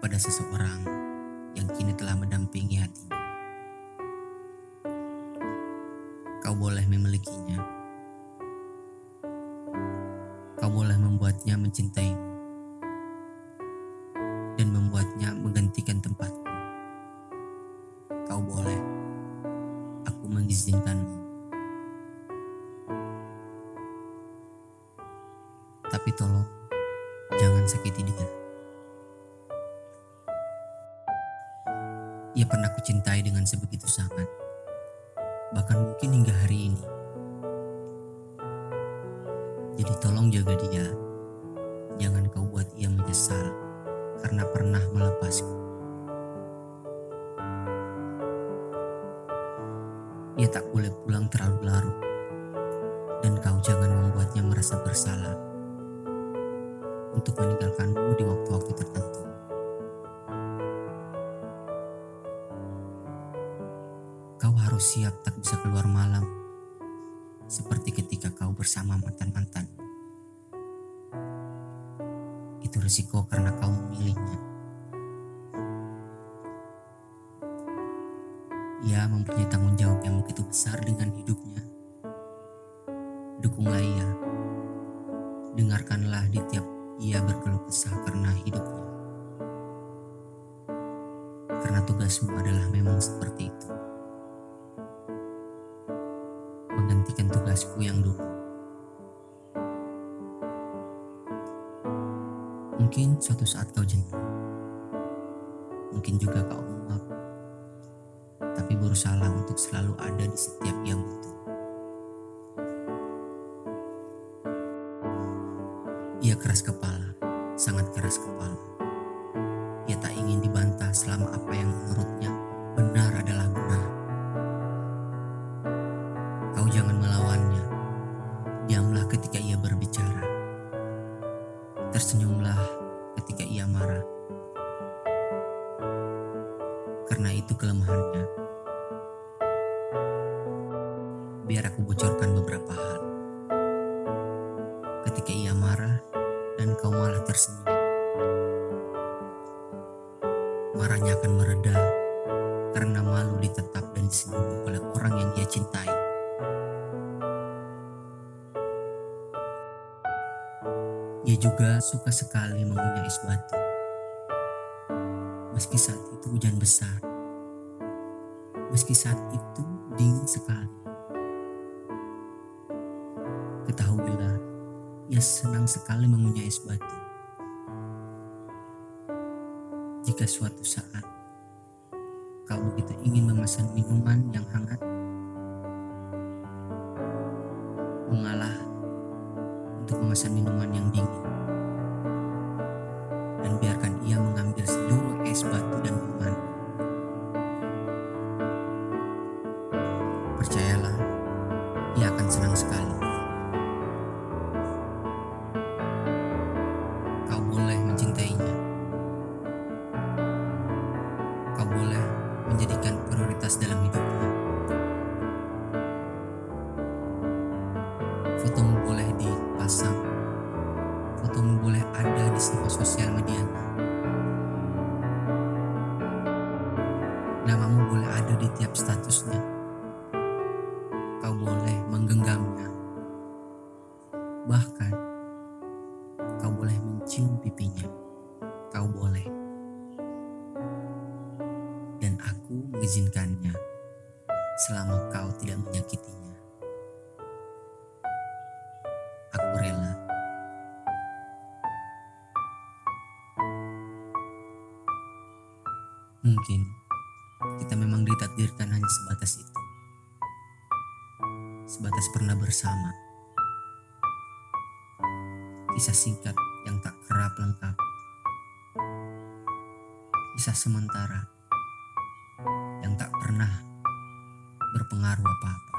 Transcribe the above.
kepada seseorang yang kini telah mendampingi hatinya. Kau boleh memilikinya. Kau boleh membuatnya mencintaimu dan membuatnya menggantikan tempatku. Kau boleh, aku mengizinkanmu. Tapi tolong, jangan sakiti dia. Ia pernah kucintai dengan sebegitu sangat. Bahkan mungkin hingga hari ini. Jadi tolong jaga dia. Jangan kau buat ia menyesal karena pernah melepasku. Ia tak boleh pulang terlalu larut. Dan kau jangan membuatnya merasa bersalah untuk meninggalkanmu di waktu-waktu tertentu. Siap tak bisa keluar malam, seperti ketika kau bersama mantan-mantan. Itu risiko karena kau memilihnya. Ia mempunyai tanggung jawab yang begitu besar dengan hidupnya. Dukunglah ia. Dengarkanlah di tiap ia berkeluh kesah karena hidupnya. Karena tugasmu adalah memang seperti itu. Tugasku yang dulu. Mungkin suatu saat kau jenuh. Mungkin juga kau muak. Tapi berusaha untuk selalu ada di setiap yang butuh. Ia keras kepala, sangat keras kepala. Ia tak ingin dibantah selama apa yang menurutnya Karena itu kelemahannya. Biar aku bocorkan beberapa hal. Ketika ia marah, dan kau malah tersenyum. Marahnya akan mereda karena malu ditetap dan disenyumi oleh orang yang dia cintai. Ia juga suka sekali mengunyah es batu. Meski saat itu hujan besar. Meski saat itu dingin sekali. Ketahuilah, ia senang sekali mengunyah es batu. Jika suatu saat kau begitu ingin memesan minuman yang hangat, mengalah untuk memesan minuman yang dingin. Dan biarkan menjadikan prioritas dalam hidupnya. Fotomu boleh dipasang. Fotomu boleh ada di semua sosial media. Namamu boleh ada di tiap statusnya. Kau boleh menggenggamnya. Bahkan kau boleh mencium pipinya. Kau boleh. Mengizinkannya selama kau tidak menyakitinya. Aku rela. Mungkin kita memang ditakdirkan hanya sebatas itu. Sebatas pernah bersama. Kisah singkat yang tak kerap lengkap. Kisah sementara pernah berpengaruh apa-apa.